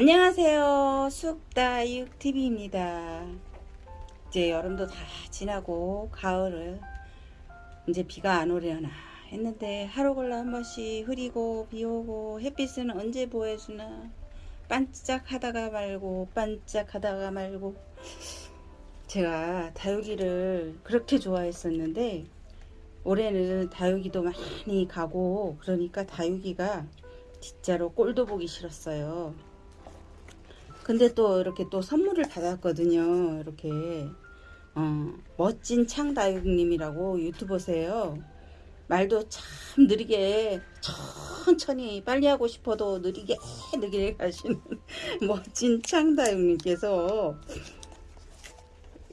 안녕하세요. 쑥다육TV입니다. 이제 여름도 다 지나고 가을을 이제 비가 안 오려나 했는데 하루 걸러 한 번씩 흐리고 비 오고 햇빛은 언제 보여주나 반짝하다가 말고 반짝하다가 말고 제가 다육이를 그렇게 좋아했었는데 올해는 다육이도 많이 가고 그러니까 다육이가 진짜로 꼴도 보기 싫었어요. 근데 또 이렇게 또 선물을 받았거든요. 이렇게 어, 멋진 창다육님이라고 유튜버세요. 말도 참 느리게 천천히 빨리 하고 싶어도 느리게 느리게 가시는 멋진 창다육님께서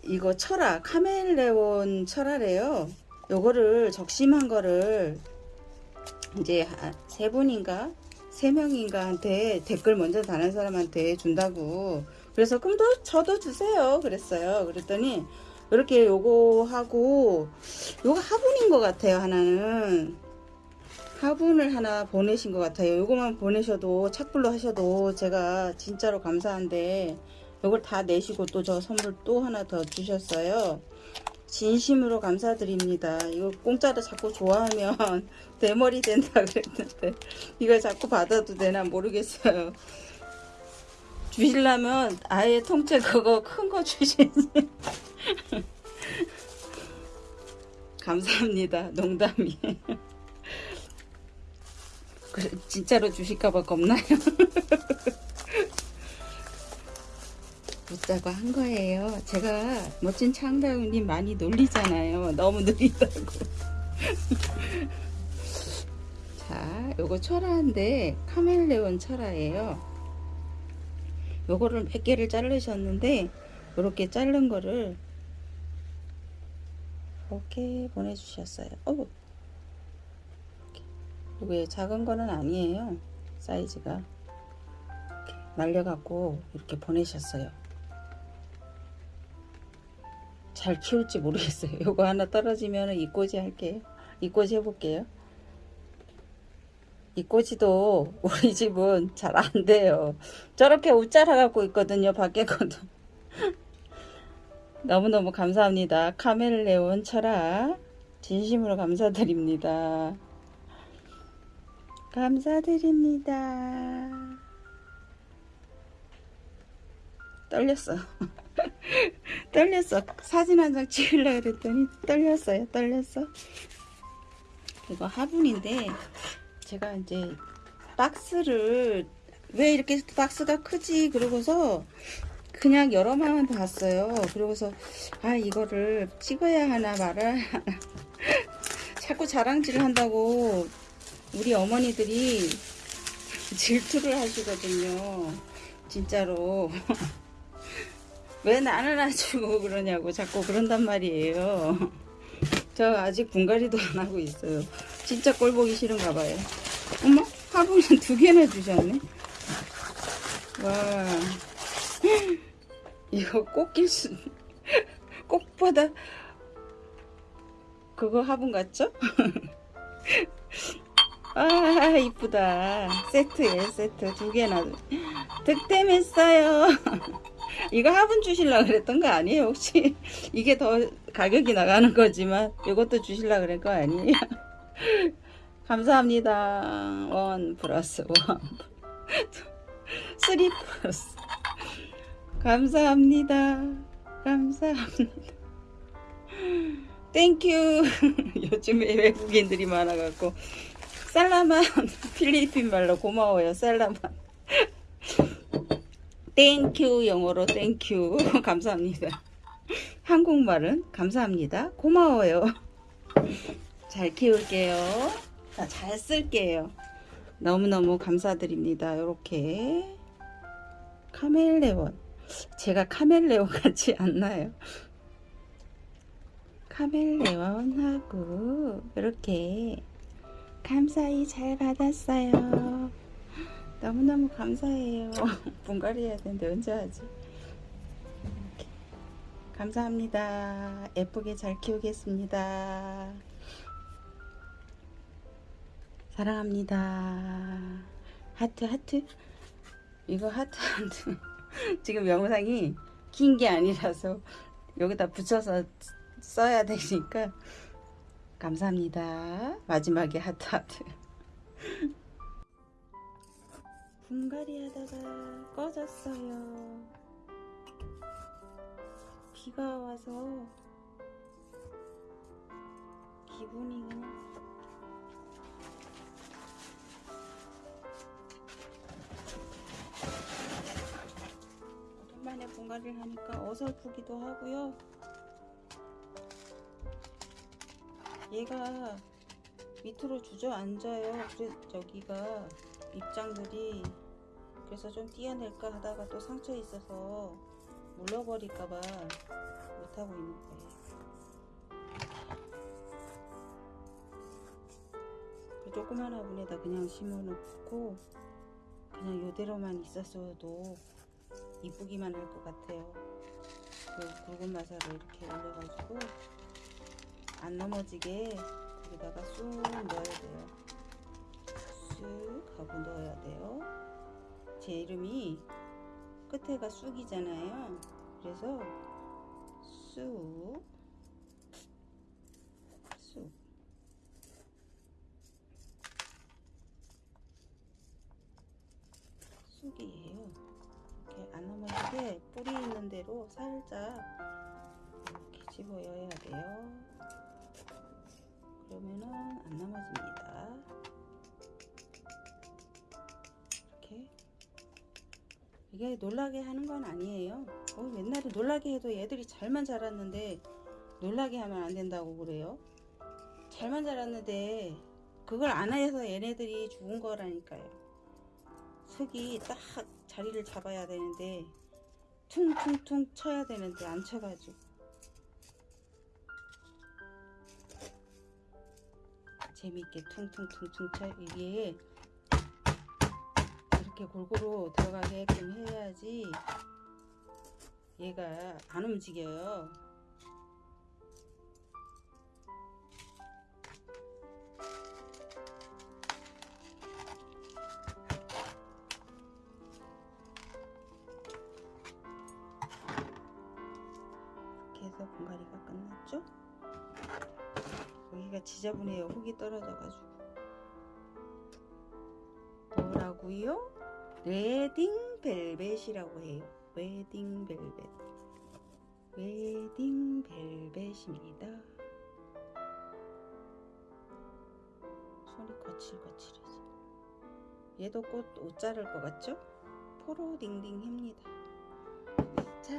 이거 철화 카멜레온 철화래요. 요거를 적심한 거를 이제 세 분인가 세 명인가한테 댓글 먼저 다는 사람한테 준다고. 그래서 그럼 또 저도 주세요. 그랬어요. 그랬더니 이렇게 요거 하고 요거 화분인 것 같아요 하나는. 화분을 하나 보내신 것 같아요. 요거만 보내셔도 착불로 하셔도 제가 진짜로 감사한데 요걸 다 내시고 또 저 선물 또 하나 더 주셨어요 진심으로 감사드립니다. 이거 공짜로 자꾸 좋아하면 대머리 된다 그랬는데 이거 자꾸 받아도 되나 모르겠어요. 주시려면 아예 통째 그거 큰 거 주시지. 감사합니다. 농담이. 그래, 진짜로 주실까봐 겁나요. 묻자고 한 거예요. 제가 멋진 창다우님 많이 놀리잖아요. 너무 느리다고. 자, 요거 철화인데 카멜레온 철화예요. 요거를 몇 개를 자르셨는데 이렇게 자른 거를 이렇게 보내주셨어요. 어 이게 작은 거는 아니에요. 사이즈가 말려갖고 이렇게 보내셨어요. 잘 키울지 모르겠어요. 요거 하나 떨어지면 이꼬지 할게요. 이꼬지 해볼게요. 이꼬지도 우리 집은 잘 안 돼요. 저렇게 웃자라 갖고 있거든요. 밖에 거도. 너무너무 감사합니다. 카멜레온 철학 진심으로 감사드립니다. 감사드립니다. 떨렸어. 떨렸어. 사진 한 장 찍으려고 그랬더니 떨렸어요. 떨렸어. 이거 화분인데 제가 이제 박스를 왜 이렇게 박스가 크지 그러고서 그냥 여러만 봤어요. 그러고서 아 이거를 찍어야 하나 말아야 하나 자꾸 자랑질을 한다고 우리 어머니들이 질투를 하시거든요. 진짜로 왜 나는 안 주고 그러냐고 자꾸 그런단 말이에요. 저 아직 분갈이도 안 하고 있어요. 진짜 꼴 보기 싫은가 봐요. 어머 화분은 두 개나 주셨네. 와 이거 꽃길 수 꽃보다 그거 화분 같죠? 아 이쁘다 세트에 세트 두 개나 득템했어요 이거 화분 주실라 그랬던 거 아니에요 혹시? 이게 더 가격이 나가는 거지만 이것도 주실라 그럴 거 아니에요? 감사합니다. one plus one. three plus. 감사합니다. 감사합니다. Thank you 요즘에 외국인들이 많아갖고. salamat 필리핀 말로 고마워요 salamat thank you 영어로 thank you 감사합니다. 한국말은 감사합니다. 고마워요. 잘 키울게요. 잘 쓸게요. 너무너무 감사드립니다. 이렇게. 카멜레온. 제가 카멜레온 같지 않나요? 카멜레온하고 이렇게 감사히 잘 받았어요 너무너무 감사해요. 분갈이 해야 되는데 언제 하지? 이렇게. 감사합니다. 예쁘게 잘 키우겠습니다. 사랑합니다. 하트 하트 이거 하트 하트 지금 영상이 긴 게 아니라서 여기다 붙여서 써야 되니까 감사합니다. 마지막에 하트 하트. 분갈이 하다가 꺼졌어요. 비가 와서 기분이 그냥 오랜만에 분갈이를 하니까 어설프기도 하고요. 얘가 밑으로 주저앉아요. 그래 저기가 입장들이 그래서 좀 띄어낼까 하다가 또 상처 있어서 물러버릴까봐 못하고 있는 거예요. 그 조그만 화분에다 그냥 심어놓고 그냥 요대로만 있었어도 이쁘기만 할 것 같아요. 그 굵은 마사를 이렇게 올려가지고 안 넘어지게 여기다가 쑥 넣어야 돼요. 쑥 하고 넣어야 돼요. 제 이름이 끝에가 쑥이잖아요. 그래서 쑥, 쑥. 쑥이에요. 이렇게 안 넘어지게 뿌리 있는 대로 살짝 이렇게 집어여야 돼요. 이게 놀라게 하는 건 아니에요. 어, 옛날에 놀라게 해도 얘들이 잘만 자랐는데 놀라게 하면 안 된다고 그래요. 잘만 자랐는데 그걸 안 해서 얘네들이 죽은 거라니까요. 속이 딱 자리를 잡아야 되는데 퉁퉁퉁 쳐야 되는데 안 쳐가지고 재밌게 퉁퉁퉁퉁 쳐 이게 이렇게 골고루 들어가게끔 해야지 얘가 안 움직여요. 이렇게 해서 분갈이가 끝났죠? 여기가 지저분해요. 흙이 떨어져 가지고. 뭐라고요? 웨딩 벨벳이라고 해요. 웨딩 벨벳. 웨딩 벨벳입니다. 손이 거칠거칠해져. 얘도 곧 웃자랄 것 같죠? 포로 딩딩 합니다. 자,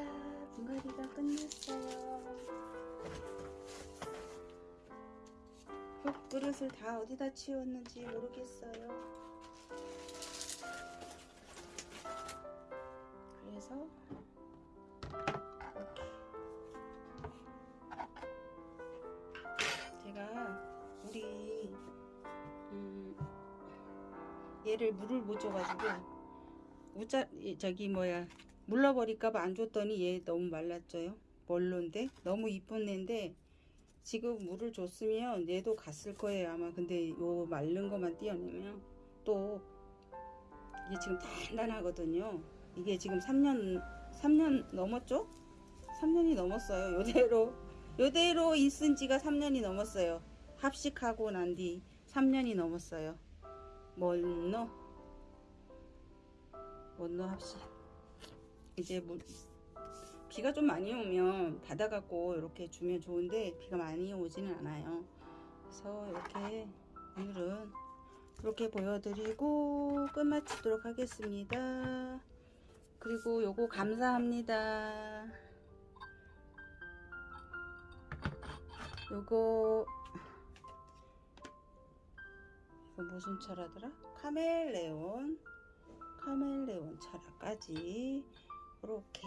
분갈이가 끝났어요. 흙 그릇을 다 어디다 치웠는지 모르겠어요. 이렇게 제가 우리 음, 얘를 물을 못 줘가지고 우짜 이, 저기 뭐야 물러버릴까봐 안 줬더니 얘 너무 말랐죠요. 멀론데? 너무 이쁜 애인데 지금 물을 줬으면 얘도 갔을 거예요 아마. 근데 요 마른 것만 띄어내면 또 이게 지금 단단하거든요 이게 지금 3년 3년 넘었죠? 3년이 넘었어요. 요대로 요대로 있은 지가 3년이 넘었어요. 합식하고 난 뒤 3년이 넘었어요. 뭘노? 뭘노 합식? 이제 물 비가 좀 많이 오면 닫아갖고 이렇게 주면 좋은데 비가 많이 오지는 않아요. 그래서 이렇게 오늘은 이렇게 보여드리고 끝마치도록 하겠습니다. 그리고 요거 감사합니다. 요거 이거 무슨 차라더라? 카멜레온 카멜레온 차라까지. 이렇게.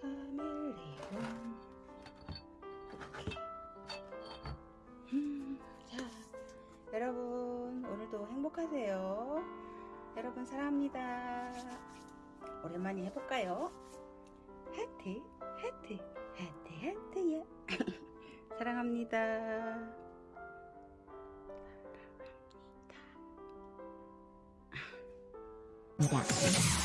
카멜레온. 이렇게. 음, 자 여러분 오늘도 행복하세요 여러분 사랑합니다. 오랜만에 해볼까요? 하트 하트 하트 하트야. 사랑합니다. 있습니다.